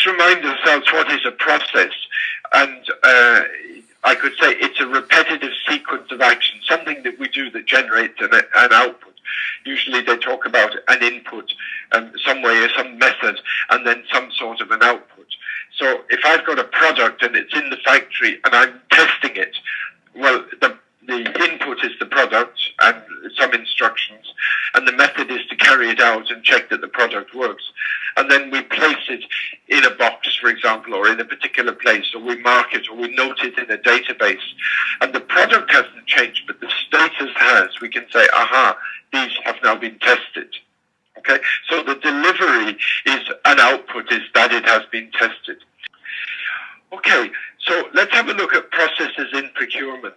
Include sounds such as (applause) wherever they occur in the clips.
just remind ourselves what is a process, and uh, I could say it's a repetitive sequence of action, something that we do that generates an, an output. Usually they talk about an input, um, some way or some method, and then some sort of an output. So if I've got a product and it's in the factory and I'm testing it, well, the the input is the product and some instructions, and the method is carry it out and check that the product works. And then we place it in a box, for example, or in a particular place, or we mark it, or we note it in a database. And the product hasn't changed, but the status has. We can say, aha, these have now been tested. Okay, so the delivery is an output is that it has been tested. Okay, so let's have a look at processes in procurement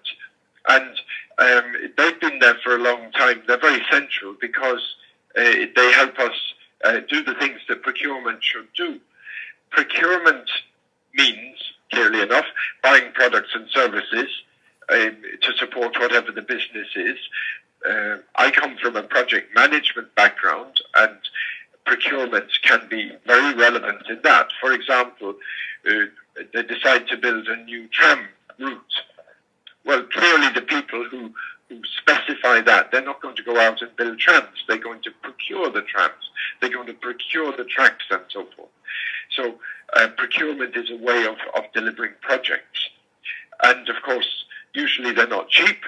and um, they've been there for a long time. They're very central because they help us uh, do the things that procurement should do. Procurement means, clearly enough, buying products and services um, to support whatever the business is. Uh, I come from a project management background, and procurement can be very relevant in that. For example, uh, they decide to build a new tram route well, clearly the people who, who that, they're not going to go out and build trams. They're going to procure the trams. They're going to procure the tracks and so forth. So uh, procurement is a way of, of delivering projects. And of course, usually they're not cheap.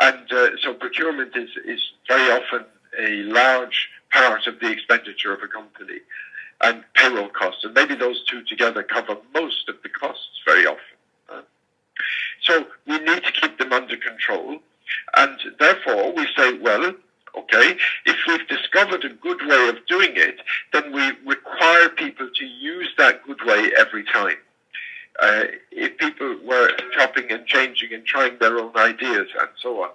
And uh, so procurement is, is very often a large part of the expenditure of a company and payroll costs. And maybe those two together cover most of the costs very often. So we need to keep them under control. And therefore, we say, well, okay, if we've discovered a good way of doing it, then we require people to use that good way every time. Uh, if people were chopping and changing and trying their own ideas and so on,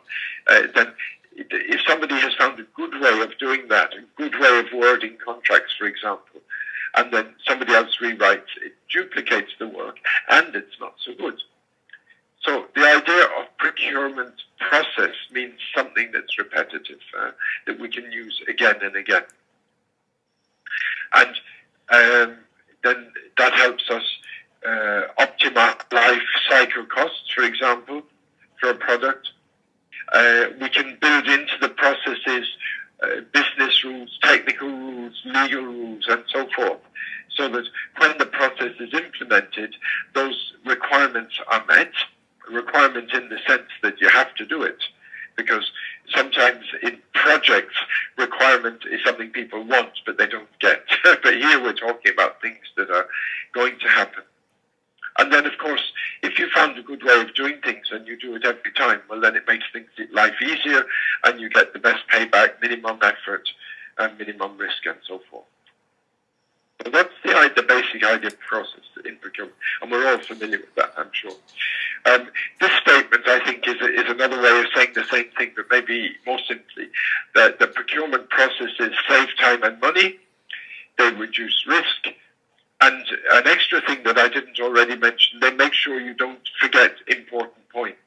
uh, then if somebody has found a good way of doing that, a good way of wording contracts, for example, and then somebody else rewrites, it duplicates the work and it's not so good. So the idea of procurement process means something that's repetitive, uh, that we can use again and again. And um, then that helps us uh, optimize life cycle costs, for example, for a product. Uh, we can build into the processes uh, business rules, technical rules, legal rules, and so forth, so that when the process is implemented, those requirements are met requirement in the sense that you do it. Because sometimes in projects, requirement is something people want, but they don't get. (laughs) but here we're talking about things that are going to happen. And then, of course, if you found a good way of doing things and you do it every time, well, then it makes things life easier and you get the best payback, minimum effort, and minimum risk, and so forth. So that's the, the basic idea process in procurement, and we're all familiar with that, I'm sure. Um, this statement, I think, is, a, is another way of saying the same thing, but maybe more simply, that the procurement processes save time and money, they reduce risk, and an extra thing that I didn't already mention, they make sure you don't forget important points,